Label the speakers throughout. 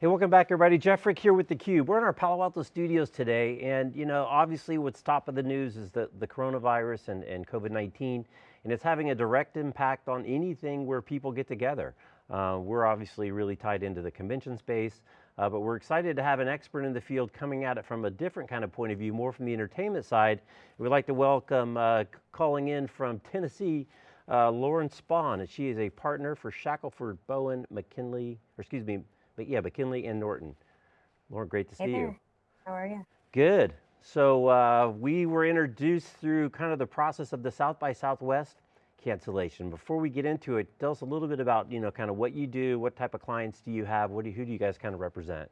Speaker 1: Hey, welcome back everybody. Jeff Frick here with theCUBE. We're in our Palo Alto studios today and you know, obviously what's top of the news is the, the coronavirus and, and COVID-19 and it's having a direct impact on anything where people get together. Uh, we're obviously really tied into the convention space, uh, but we're excited to have an expert in the field coming at it from a different kind of point of view, more from the entertainment side. We'd like to welcome, uh, calling in from Tennessee, uh, Lauren Spahn, and she is a partner for Shackelford Bowen McKinley, or excuse me, Bowen, McKinley and Norton. Lauren, great to
Speaker 2: hey
Speaker 1: see
Speaker 2: there.
Speaker 1: you.
Speaker 2: How are you?
Speaker 1: Good. So uh, we were introduced through kind of the process of the South by Southwest cancellation. Before we get into it, tell us a little bit about, you know, kind of what you do, what type of clients do you have, what do who do you guys kind of represent?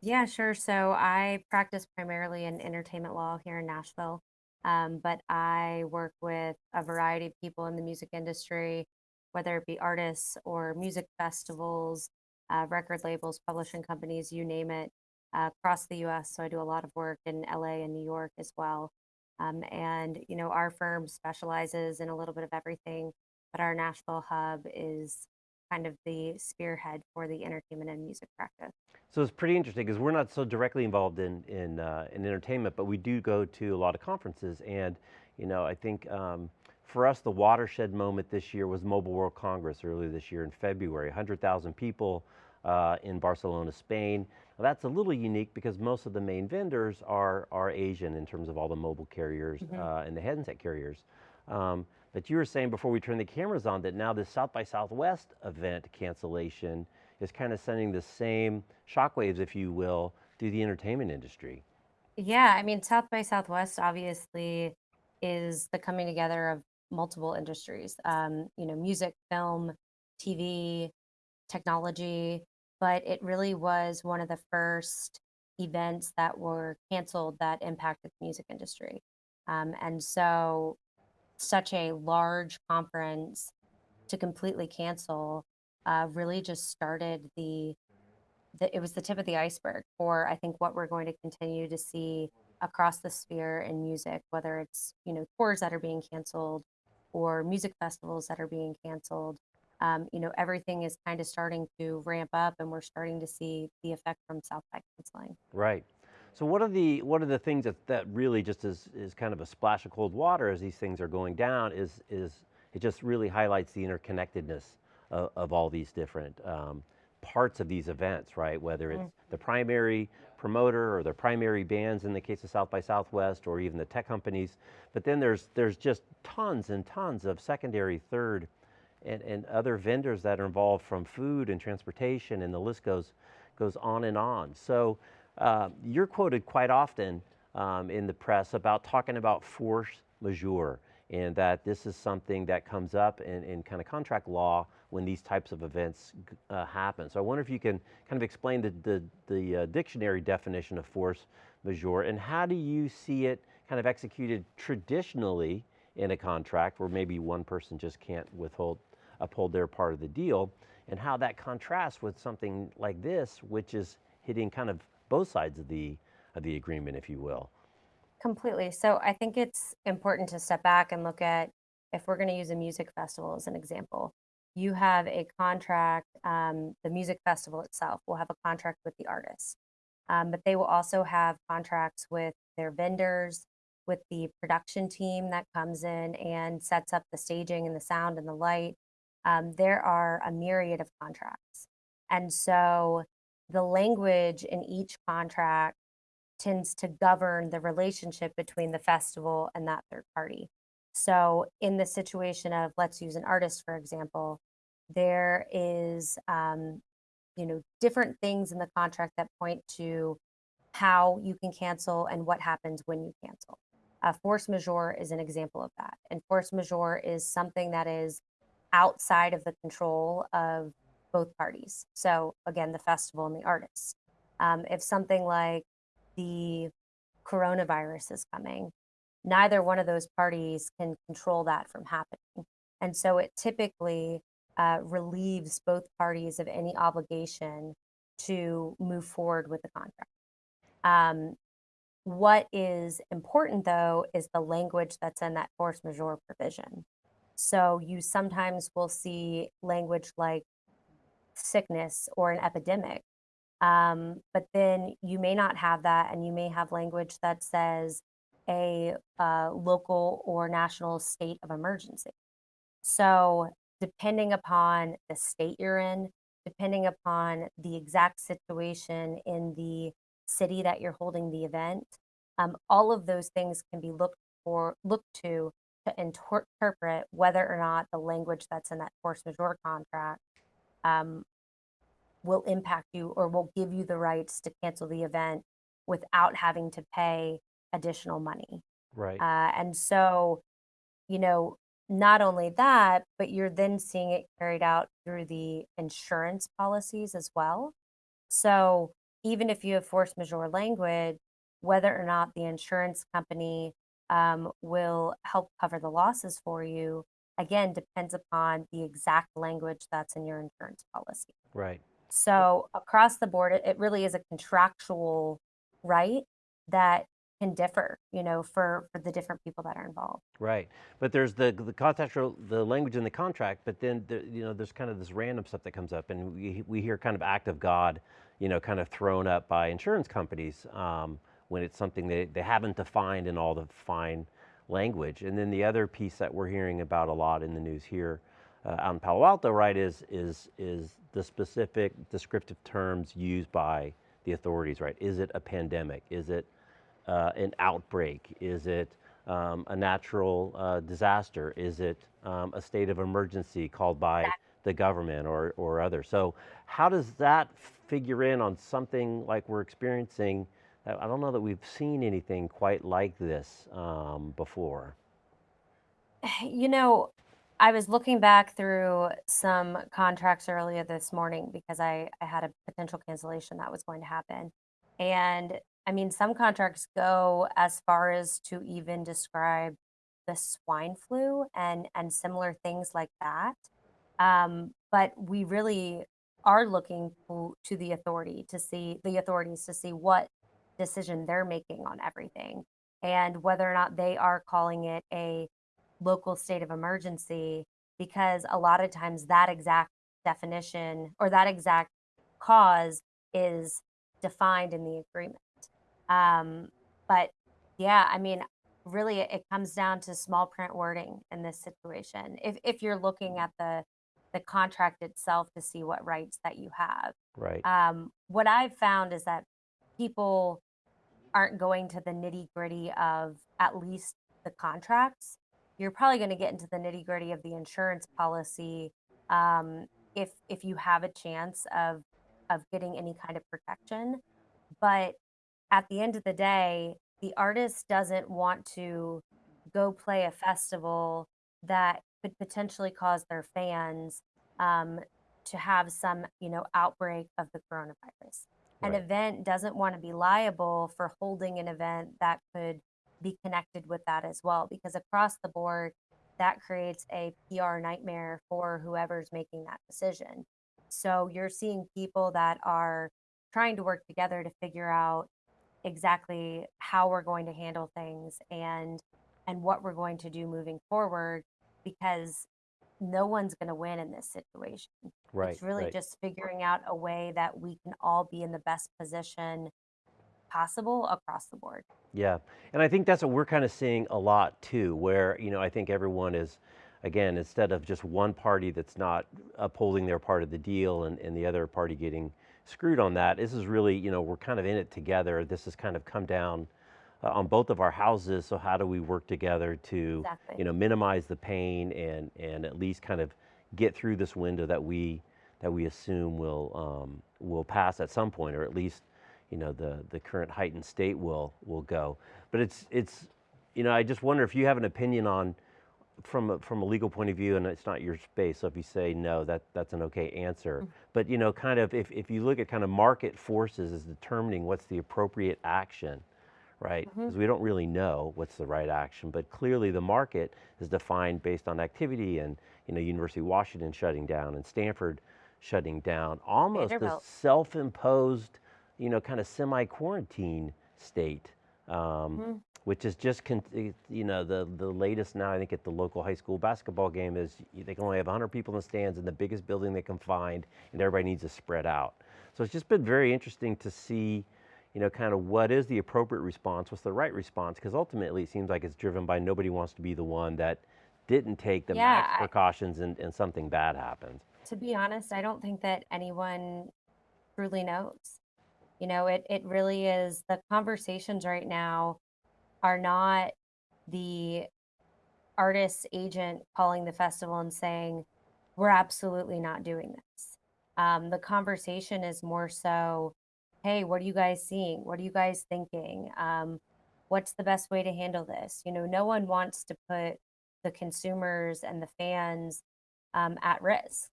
Speaker 2: Yeah, sure. So I practice primarily in entertainment law here in Nashville, um, but I work with a variety of people in the music industry, whether it be artists or music festivals, uh, record labels, publishing companies, you name it, uh, across the US. So I do a lot of work in LA and New York as well. Um, and, you know, our firm specializes in a little bit of everything, but our Nashville hub is kind of the spearhead for the entertainment and music practice.
Speaker 1: So it's pretty interesting because we're not so directly involved in, in, uh, in entertainment, but we do go to a lot of conferences. And, you know, I think um, for us, the watershed moment this year was Mobile World Congress earlier this year in February, 100,000 people uh, in Barcelona, Spain. Now that's a little unique because most of the main vendors are, are Asian in terms of all the mobile carriers mm -hmm. uh, and the headset carriers. Um, but you were saying before we turned the cameras on that now this South by Southwest event cancellation is kind of sending the same shockwaves, if you will, through the entertainment industry.
Speaker 2: Yeah, I mean, South by Southwest obviously is the coming together of multiple industries, um, you know, music, film, TV, technology, but it really was one of the first events that were canceled that impacted the music industry. Um, and so such a large conference to completely cancel uh, really just started the, the, it was the tip of the iceberg for I think what we're going to continue to see across the sphere in music, whether it's, you know, tours that are being canceled or music festivals that are being canceled um, you know, everything is kind of starting to ramp up and we're starting to see the effect from South by canceling.
Speaker 1: Right. So what are the what are the things that, that really just is, is kind of a splash of cold water as these things are going down is, is it just really highlights the interconnectedness of, of all these different um, parts of these events, right? Whether it's mm. the primary promoter or the primary bands in the case of South by Southwest or even the tech companies. But then there's, there's just tons and tons of secondary, third and, and other vendors that are involved from food and transportation and the list goes, goes on and on. So uh, you're quoted quite often um, in the press about talking about force majeure and that this is something that comes up in, in kind of contract law when these types of events uh, happen. So I wonder if you can kind of explain the, the, the uh, dictionary definition of force majeure and how do you see it kind of executed traditionally in a contract where maybe one person just can't withhold uphold their part of the deal, and how that contrasts with something like this, which is hitting kind of both sides of the, of the agreement, if you will.
Speaker 2: Completely. So I think it's important to step back and look at, if we're going to use a music festival as an example, you have a contract, um, the music festival itself will have a contract with the artist, um, but they will also have contracts with their vendors, with the production team that comes in and sets up the staging and the sound and the light, um, there are a myriad of contracts. And so the language in each contract tends to govern the relationship between the festival and that third party. So in the situation of, let's use an artist, for example, there is, um, you know, different things in the contract that point to how you can cancel and what happens when you cancel. Uh, force majeure is an example of that. And force majeure is something that is outside of the control of both parties. So again, the festival and the artists. Um, if something like the coronavirus is coming, neither one of those parties can control that from happening. And so it typically uh, relieves both parties of any obligation to move forward with the contract. Um, what is important though is the language that's in that force majeure provision. So you sometimes will see language like sickness or an epidemic Um, but then you may not have that, and you may have language that says a uh, local or national state of emergency. So, depending upon the state you're in, depending upon the exact situation in the city that you're holding the event, um, all of those things can be looked for, looked to to interpret whether or not the language that's in that force majeure contract um, will impact you or will give you the rights to cancel the event without having to pay additional money.
Speaker 1: Right.
Speaker 2: Uh, and so, you know, not only that, but you're then seeing it carried out through the insurance policies as well. So even if you have force majeure language, whether or not the insurance company um, will help cover the losses for you, again, depends upon the exact language that's in your insurance policy.
Speaker 1: Right.
Speaker 2: So across the board, it, it really is a contractual right that can differ, you know, for for the different people that are involved.
Speaker 1: Right, but there's the the contractual the language in the contract, but then the, you know there's kind of this random stuff that comes up, and we we hear kind of act of God, you know, kind of thrown up by insurance companies um, when it's something they they haven't defined in all the fine language, and then the other piece that we're hearing about a lot in the news here uh, out in Palo Alto, right, is is is the specific descriptive terms used by the authorities, right? Is it a pandemic? Is it uh, an outbreak? Is it um, a natural uh, disaster? Is it um, a state of emergency called by the government or, or others? So how does that figure in on something like we're experiencing? I don't know that we've seen anything quite like this um, before.
Speaker 2: You know, I was looking back through some contracts earlier this morning because I, I had a potential cancellation that was going to happen. And I mean, some contracts go as far as to even describe the swine flu and and similar things like that. Um, but we really are looking to, to the authority to see the authorities to see what decision they're making on everything and whether or not they are calling it a local state of emergency because a lot of times that exact definition or that exact cause is defined in the agreement. Um, but yeah, I mean, really, it comes down to small print wording in this situation. If if you're looking at the the contract itself to see what rights that you have.
Speaker 1: Right.
Speaker 2: Um, what I've found is that people aren't going to the nitty gritty of at least the contracts. You're probably going to get into the nitty gritty of the insurance policy um, if if you have a chance of of getting any kind of protection. But at the end of the day, the artist doesn't want to go play a festival that could potentially cause their fans um, to have some, you know, outbreak of the coronavirus. An event doesn't want to be liable for holding an event that could be connected with that as well, because across the board, that creates a PR nightmare for whoever's making that decision. So you're seeing people that are trying to work together to figure out exactly how we're going to handle things and and what we're going to do moving forward because no one's going to win in this situation.
Speaker 1: Right.
Speaker 2: It's really
Speaker 1: Right.
Speaker 2: just figuring out a way that we can all be in the best position possible across the board.
Speaker 1: Yeah, and I think that's what we're kind of seeing a lot too, where, you know, I think everyone is, again, instead of just one party that's not upholding their part of the deal and, and the other party getting screwed on that, this is really, you know, we're kind of in it together. This has kind of come down uh, on both of our houses. So how do we work together to,
Speaker 2: Exactly.
Speaker 1: you know, minimize the pain and, and at least kind of get through this window that we, that we assume will, um, will pass at some point, or at least you know the the current heightened state will will go. But it's it's you know I just wonder if you have an opinion on from a, from a legal point of view, and it's not your space. So if you say no, that that's an okay answer. But you know, kind of if if you look at kind of market forces as determining what's the appropriate action, right? Because we don't really know what's the right action, but clearly the market is defined based on activity and you know University of Washington shutting down and Stanford shutting down, almost a self-imposed, you know, kind of semi-quarantine state, um,
Speaker 2: Mhm.
Speaker 1: Which is just, con- eh, you know, the the latest now. I think at the local high school basketball game is they can only have 100 people in the stands in the biggest building they can find, and everybody needs to spread out. So it's just been very interesting to see, you know, kind of what is the appropriate response, what's the right response, because ultimately it seems like it's driven by nobody wants to be the one that didn't take the
Speaker 2: Yeah,
Speaker 1: max precautions and, and something bad happens.
Speaker 2: to be honest, I don't think that anyone truly knows. You know, it it really is the conversations right now are not the artist's agent calling the festival and saying, we're absolutely not doing this. Um, the conversation is more so, hey, what are you guys seeing? What are you guys thinking? Um, what's the best way to handle this? You know, no one wants to put the consumers and the fans um, at risk.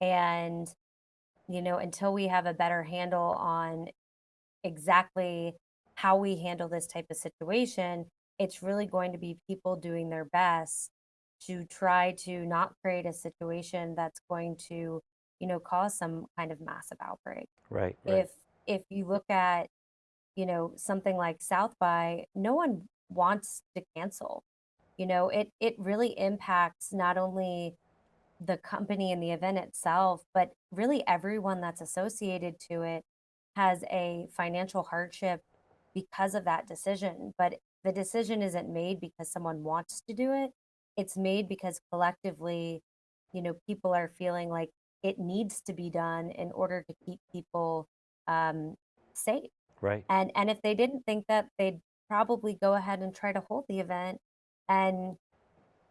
Speaker 2: And, you know, until we have a better handle on exactly how we handle this type of situation, it's really going to be people doing their best to try to not create a situation that's going to, you know, cause some kind of massive outbreak.
Speaker 1: Right, right,
Speaker 2: If if you look at, you know, something like South by, no one wants to cancel. You know, it it really impacts not only the company and the event itself, but really everyone that's associated to it has a financial hardship because of that decision. But the decision isn't made because someone wants to do it. It's made because collectively, you know, people are feeling like it needs to be done in order to keep people um, safe.
Speaker 1: right.
Speaker 2: And and if they didn't think that, they'd probably go ahead and try to hold the event and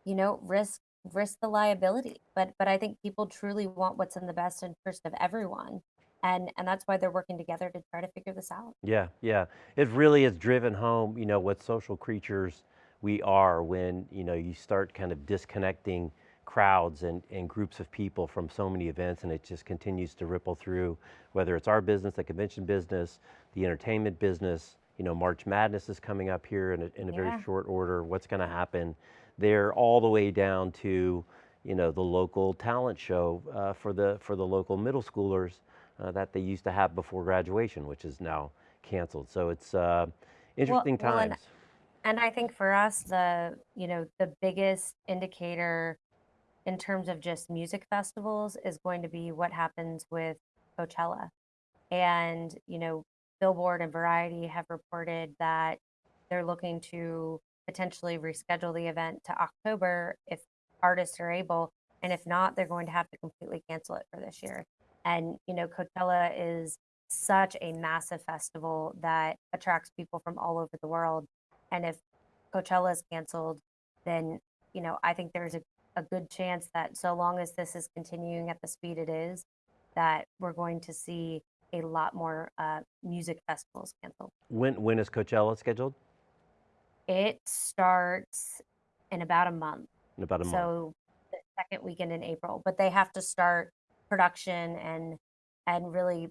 Speaker 2: you know, risk risk the liability. But but I think people truly want what's in the best interest of everyone. And and that's why they're working together to try to figure this out.
Speaker 1: Yeah, yeah. It really has driven home, you know, what social creatures we are when, you know, you start kind of disconnecting crowds and, and groups of people from so many events and it just continues to ripple through, whether it's our business, the convention business, the entertainment business, you know, March Madness is coming up here in a, in a very short order. What's going to happen there all the way down to, you know, the local talent show uh, for the for the local middle schoolers that they used to have before graduation, which is now canceled. So it's uh,
Speaker 2: Well
Speaker 1: interesting
Speaker 2: well and
Speaker 1: times.
Speaker 2: and I think for us the you know the biggest indicator in terms of just music festivals is going to be what happens with Coachella. And, you know, Billboard and Variety have reported that they're looking to potentially reschedule the event to October if artists are able. And if not, they're going to have to completely cancel it for this year. And, you know, Coachella is such a massive festival that attracts people from all over the world. And if Coachella is canceled, then, you know, I think there's a, a good chance that so long as this is continuing at the speed it is, that we're going to see a lot more uh, music festivals canceled.
Speaker 1: When when is Coachella scheduled?
Speaker 2: It starts in about a month,
Speaker 1: In about a month.
Speaker 2: so the second weekend in April, but they have to start production and and really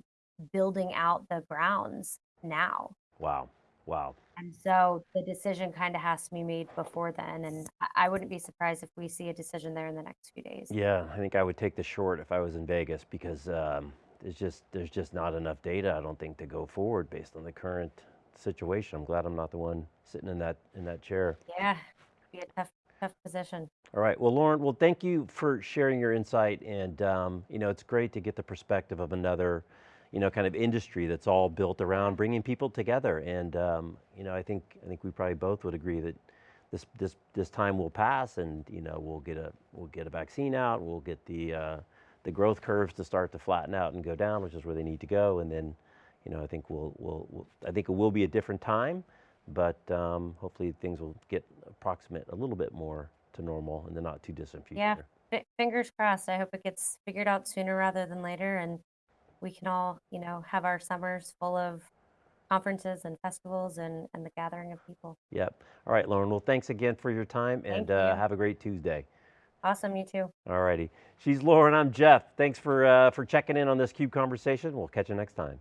Speaker 2: building out the grounds now.
Speaker 1: Wow, wow.
Speaker 2: And so the decision kind of has to be made before then, and I wouldn't be surprised if we see a decision there in the next few days.
Speaker 1: Yeah, I think I would take the short if I was in Vegas because um, there's just there's just not enough data. I don't think to go forward based on the current situation. I'm glad I'm not the one sitting in that in that chair.
Speaker 2: Yeah, be a tough tough position.
Speaker 1: All right. Well, Lauren, well, thank you for sharing your insight. And, um, you know, it's great to get the perspective of another, you know, kind of industry that's all built around bringing people together. And, um, you know, I think, I think we probably both would agree that this, this, this time will pass and, you know, we'll get a, we'll get a vaccine out. We'll get the, uh, the growth curves to start to flatten out and go down, which is where they need to go. And then, you know, I think we'll, we'll, we'll I think it will be a different time, but um, hopefully things will get approximate a little bit more to normal in the not too distant
Speaker 2: Yeah,
Speaker 1: future.
Speaker 2: fi- fingers crossed. I hope it gets figured out sooner rather than later, and we can all, you know, have our summers full of conferences and festivals and and the gathering of people.
Speaker 1: Yep. All right, Lauren. Well, thanks again for your time and
Speaker 2: Thank
Speaker 1: uh, have a great Tuesday.
Speaker 2: Awesome, you too.
Speaker 1: All righty. She's Lauren. I'm Jeff. Thanks for, uh, for checking in on this CUBE conversation. We'll catch you next time.